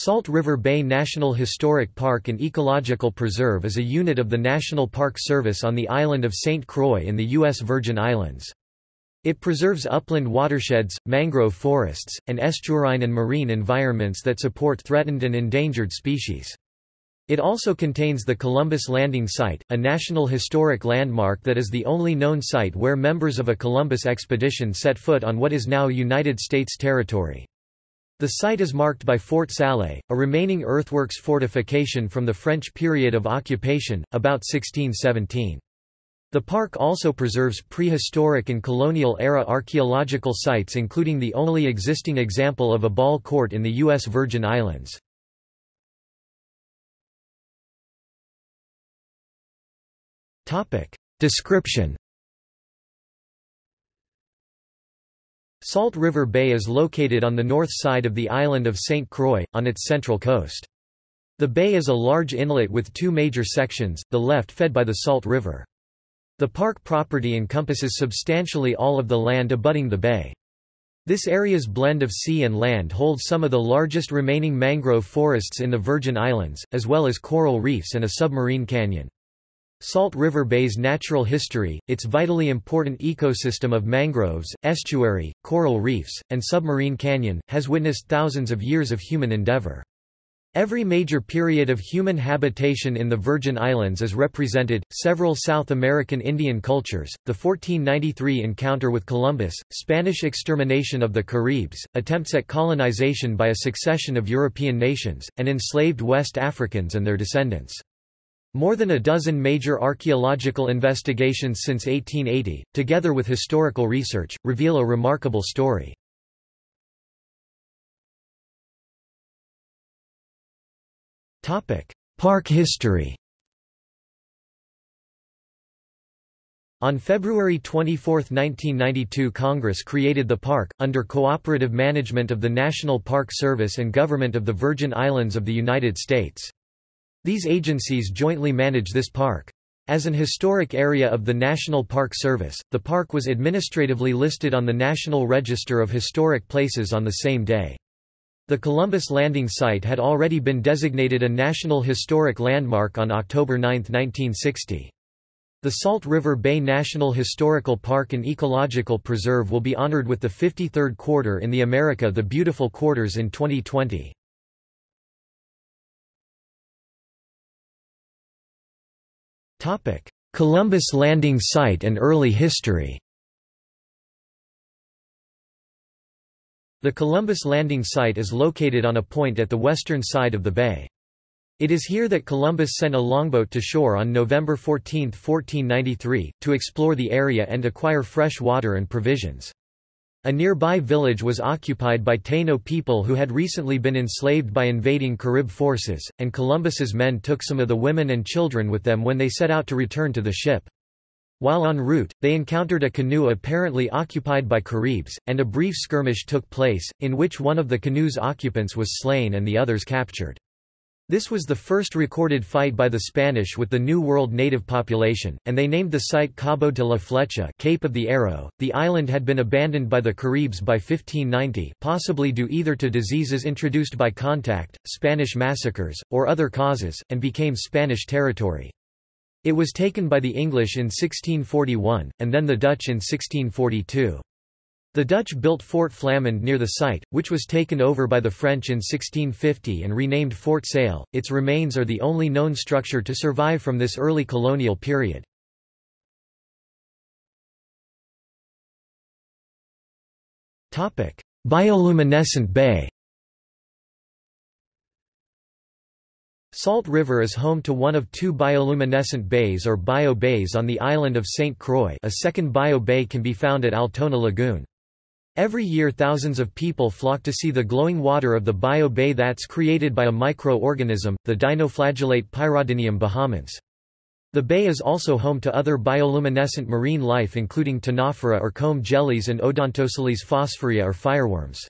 Salt River Bay National Historic Park and Ecological Preserve is a unit of the National Park Service on the island of St. Croix in the U.S. Virgin Islands. It preserves upland watersheds, mangrove forests, and estuarine and marine environments that support threatened and endangered species. It also contains the Columbus Landing Site, a National Historic Landmark that is the only known site where members of a Columbus expedition set foot on what is now United States territory. The site is marked by Fort Salé, a remaining earthworks fortification from the French period of occupation, about 1617. The park also preserves prehistoric and colonial-era archaeological sites including the only existing example of a ball court in the U.S. Virgin Islands. Description Salt River Bay is located on the north side of the island of St. Croix, on its central coast. The bay is a large inlet with two major sections, the left fed by the Salt River. The park property encompasses substantially all of the land abutting the bay. This area's blend of sea and land holds some of the largest remaining mangrove forests in the Virgin Islands, as well as coral reefs and a submarine canyon. Salt River Bay's natural history, its vitally important ecosystem of mangroves, estuary, coral reefs, and submarine canyon, has witnessed thousands of years of human endeavor. Every major period of human habitation in the Virgin Islands is represented, several South American Indian cultures, the 1493 encounter with Columbus, Spanish extermination of the Caribs, attempts at colonization by a succession of European nations, and enslaved West Africans and their descendants. More than a dozen major archaeological investigations since 1880, together with historical research, reveal a remarkable story. Park history On February 24, 1992 Congress created the park, under cooperative management of the National Park Service and Government of the Virgin Islands of the United States. These agencies jointly manage this park. As an historic area of the National Park Service, the park was administratively listed on the National Register of Historic Places on the same day. The Columbus Landing site had already been designated a National Historic Landmark on October 9, 1960. The Salt River Bay National Historical Park and Ecological Preserve will be honored with the 53rd Quarter in the America the Beautiful Quarters in 2020. Columbus Landing Site and early history The Columbus Landing Site is located on a point at the western side of the bay. It is here that Columbus sent a longboat to shore on November 14, 1493, to explore the area and acquire fresh water and provisions. A nearby village was occupied by Taino people who had recently been enslaved by invading Carib forces, and Columbus's men took some of the women and children with them when they set out to return to the ship. While en route, they encountered a canoe apparently occupied by Caribs, and a brief skirmish took place, in which one of the canoe's occupants was slain and the others captured. This was the first recorded fight by the Spanish with the New World native population, and they named the site Cabo de la Flecha Cape of the Arrow. The island had been abandoned by the Caribs by 1590 possibly due either to diseases introduced by contact, Spanish massacres, or other causes, and became Spanish territory. It was taken by the English in 1641, and then the Dutch in 1642. The Dutch built Fort Flamand near the site, which was taken over by the French in 1650 and renamed Fort Sale. Its remains are the only known structure to survive from this early colonial period. Topic: Bioluminescent Bay. Salt River is home to one of two bioluminescent bays or bio bays on the island of St. Croix a second bio bay can be found at Altona Lagoon. Every year thousands of people flock to see the glowing water of the bio bay that's created by a microorganism, the dinoflagellate Pyrodinium bahamense. The bay is also home to other bioluminescent marine life including ctenophora or comb jellies and Odontosyllis phosphorea or fireworms.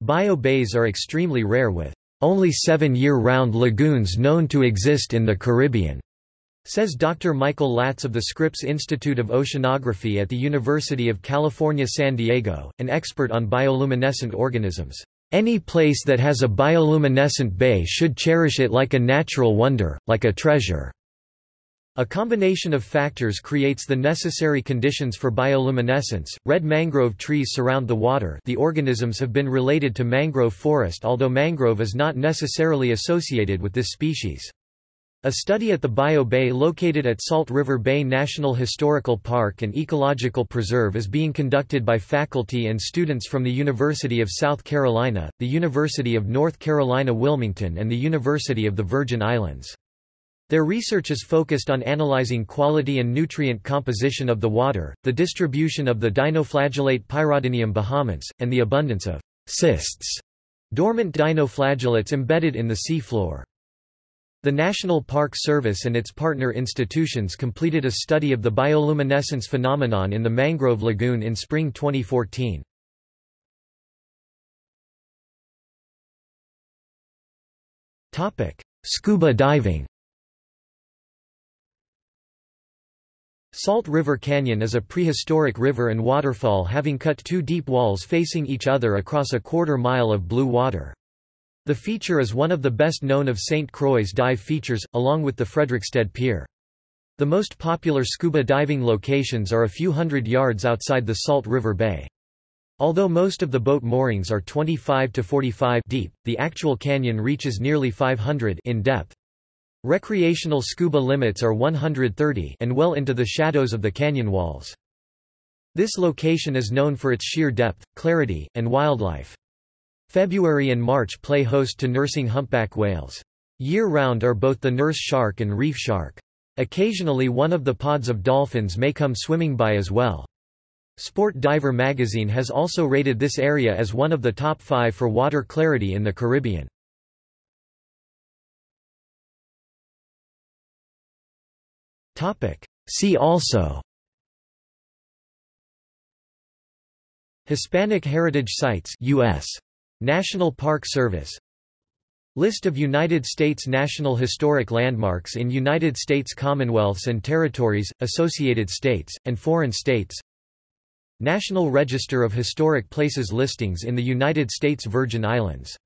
Bio bays are extremely rare with only seven year-round lagoons known to exist in the Caribbean. Says Dr. Michael Latz of the Scripps Institute of Oceanography at the University of California San Diego, an expert on bioluminescent organisms. Any place that has a bioluminescent bay should cherish it like a natural wonder, like a treasure. A combination of factors creates the necessary conditions for bioluminescence. Red mangrove trees surround the water. The organisms have been related to mangrove forest although mangrove is not necessarily associated with this species. A study at the Bio Bay located at Salt River Bay National Historical Park and Ecological Preserve is being conducted by faculty and students from the University of South Carolina, the University of North Carolina Wilmington and the University of the Virgin Islands. Their research is focused on analyzing quality and nutrient composition of the water, the distribution of the dinoflagellate Pyrodinium bahamense, and the abundance of cysts, dormant dinoflagellates embedded in the sea floor. The National Park Service and its partner institutions completed a study of the bioluminescence phenomenon in the mangrove lagoon in spring 2014. Scuba diving Salt River Canyon is a prehistoric river and waterfall having cut two deep walls facing each other across a quarter mile of blue water. The feature is one of the best known of St. Croix's dive features, along with the Frederiksted Pier. The most popular scuba diving locations are a few hundred yards outside the Salt River Bay. Although most of the boat moorings are 25 to 45 deep, the actual canyon reaches nearly 500 in depth. Recreational scuba limits are 130 and well into the shadows of the canyon walls. This location is known for its sheer depth, clarity, and wildlife. February and March play host to nursing humpback whales. Year-round are both the nurse shark and reef shark. Occasionally one of the pods of dolphins may come swimming by as well. Sport Diver magazine has also rated this area as one of the top five for water clarity in the Caribbean. See also Hispanic Heritage Sites US National Park Service. List of United States National Historic Landmarks in United States Commonwealths and Territories, Associated States, and Foreign States. National Register of Historic Places listings in the United States Virgin Islands